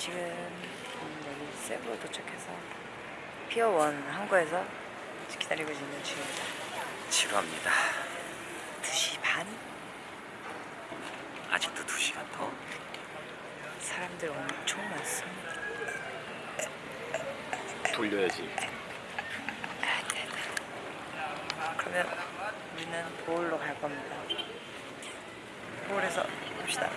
지금 여기 세부로 도착해서 피어원 항구에서 기다리고 있는 중입니다. 지루합니다. 2시 반? 아직도 2시간 더. 사람들 엄청 많습니다. 돌려야지. 아, 네 네. 그러면 우리는 보울로 갈 겁니다. 보울에서 봅시다.